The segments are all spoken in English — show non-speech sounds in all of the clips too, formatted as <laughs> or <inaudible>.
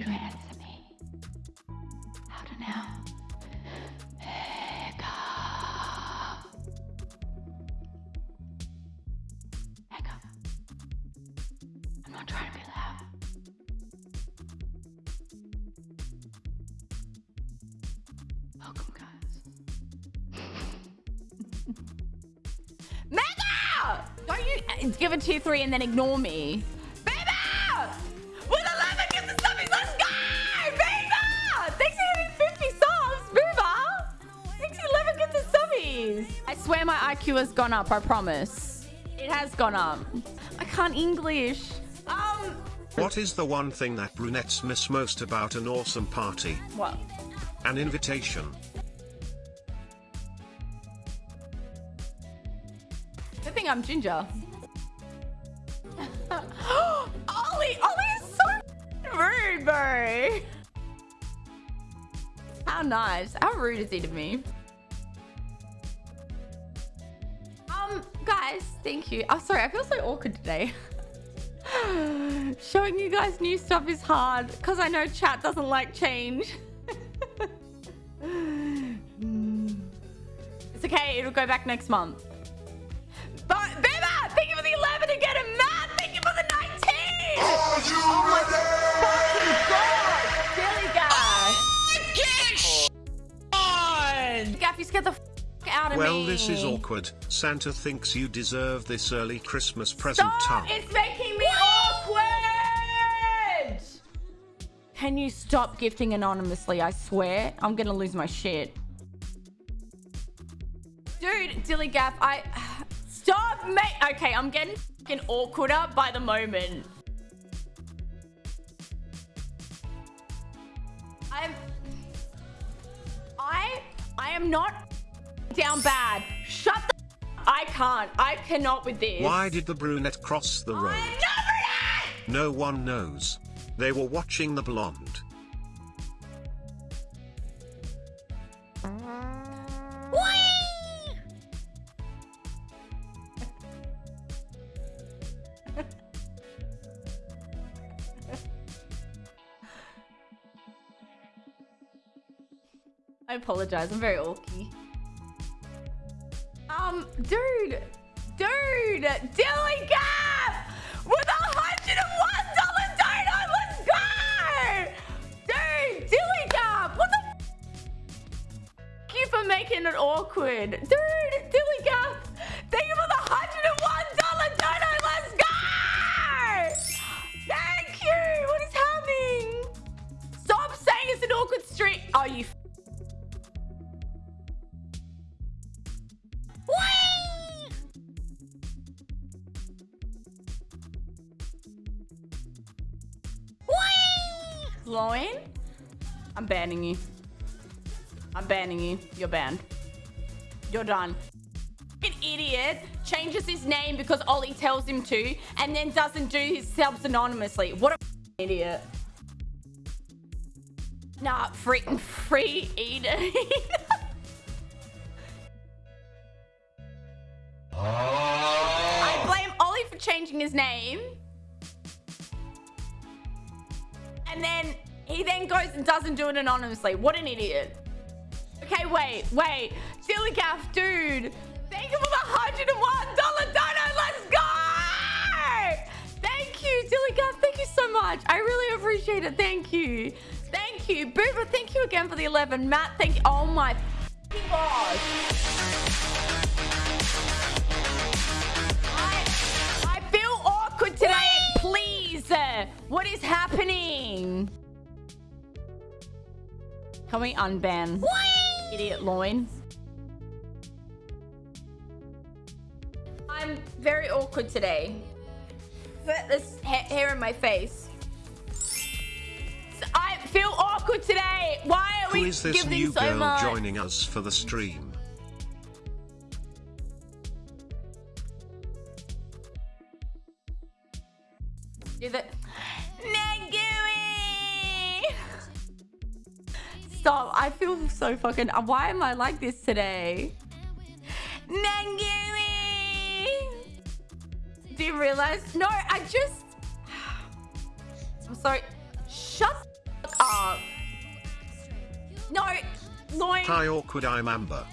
you answer me. Now. Trying to be loud. Welcome, guys. <laughs> Mega! Don't you uh, give a tier three and then ignore me. Swear my IQ has gone up, I promise. It has gone up. I can't English. Um, What is the one thing that brunettes miss most about an awesome party? what? An invitation. Good thing I'm ginger. <gasps> Ollie, Ollie is so rude, bro. How nice. How rude is he to me? Guys, thank you. I'm oh, sorry, I feel so awkward today. <laughs> Showing you guys new stuff is hard because I know chat doesn't like change. <laughs> it's okay, it'll go back next month. This is awkward. Santa thinks you deserve this early Christmas present Stop! time. It's making me awkward! Can you stop gifting anonymously? I swear. I'm gonna lose my shit. Dude, Dilly Gaff, I... <sighs> Stop, mate! Okay, I'm getting fucking awkwarder by the moment. I'm... I... I am not down bad. Shut the... I can't. I cannot with this. Why did the brunette cross the road? No one knows. They were watching the blonde. <laughs> I apologize. I'm very orky. Um, dude, dude, Dilly Gap with a hundred and one dollar donut. Let's go, dude. Dilly Gap, what the? Thank you for making it awkward, dude. Dilly Gap, thank you for the hundred and one dollar donut. Let's go. Thank you. What is happening? Stop saying it's an awkward street. Oh, you. Loin? I'm banning you. I'm banning you. You're banned. You're done. An idiot changes his name because Ollie tells him to and then doesn't do his subs anonymously. What a idiot. Nah, free, <laughs> free eating. <laughs> I blame Ollie for changing his name. And then he then goes and doesn't do it anonymously. What an idiot. Okay, wait, wait. Silly Gaff, dude. Thank you for the $101 donut. Let's go! Thank you, Silly. Thank you so much. I really appreciate it. Thank you. Thank you. Boober, thank you again for the 11. Matt, thank you. Oh my gosh. Please. uh, What is happening? Can we unban idiot loin? I'm very awkward today. Put this ha- hair in my face. I feel awkward today. Why are Who we is this giving new so girl much? joining us for the stream? I feel so fucking... Why am I like this today? Nangumi! Do you realize? No, I just... I'm sorry. Shut up. No. No. Hi, awkward. I'm Amber.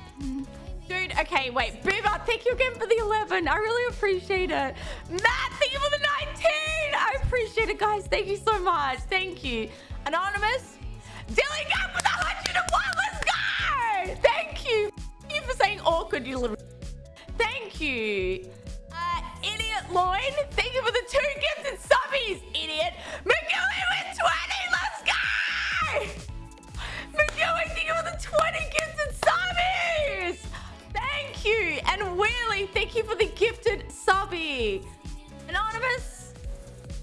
Dude, okay, wait. Boomer, thank you again for the 11. I really appreciate it. Matt, thank you for the 19. I appreciate it, guys. Thank you so much. Thank you. Anonymous. Dilly, go! For you little... Thank you. Uh, Idiot Loin, thank you for the two gifted subbies, idiot. McGilly with 20. Let's go. McGilly, thank you for the 20 gifted subbies. Thank you. And Wheelie, thank you for the gifted subby. Anonymous,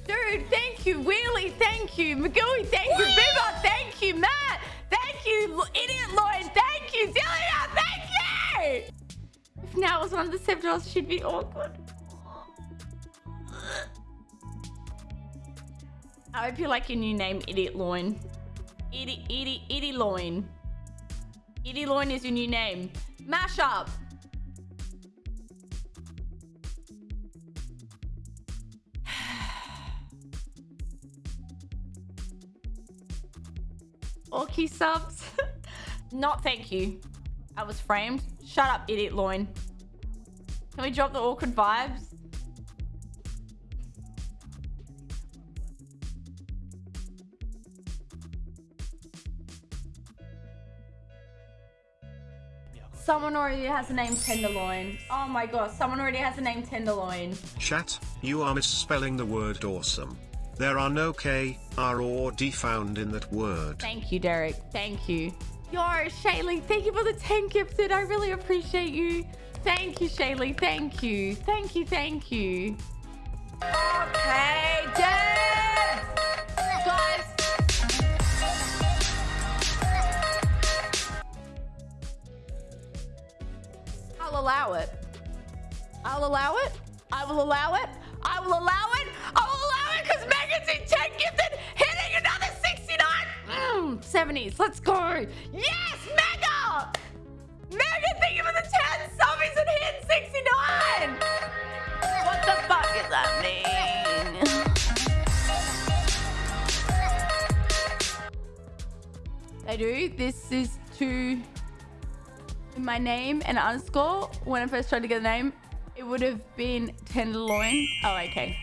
dude, thank you. Wheelie, thank you. McGilly, thank you. Boomer, thank you. Matt, thank you. Idiot Lloyd, thank you. Delia, thank you. Now was one of the seven hours she'd be awkward. I hope you like your new name, Idiot Loin. Itty, itty, itty loin. Itty loin is your new name. Mash up. <sighs> Orky subs. <laughs> Not thank you. I was framed. Shut up, idiot loin. Can we drop the awkward vibes? Someone already has the name Tenderloin. Oh my god, someone already has the name Tenderloin. Chat, you are misspelling the word awesome. There are no K, R or D found in that word. Thank you, Derek. Thank you. Yo, Shaylee, thank you for the 10 gifted. I really appreciate you. Thank you, Shaylee. Thank you. Thank you, thank you. Okay, dance! Guys. I'll allow it. I'll allow it. I will allow it. I will allow it. I will allow it because Megan's in 10 gifted, hitting another 69. Mm, 70s. Let's go. Yes, Mega! Mega, thank you for the 10 subbies and hit 69. What the fuck does that mean? I do. This is to my name and underscore. When I first tried to get a name, it would have been Tenderloin. Oh, okay.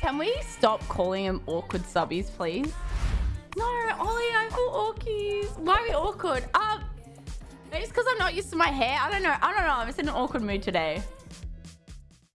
Can we stop calling them awkward subbies, please? No, Ollie, I feel awkies. Why are we awkward? Ah, Maybe it's because I'm not used to my hair. I don't know. I don't know. I'm just in an awkward mood today.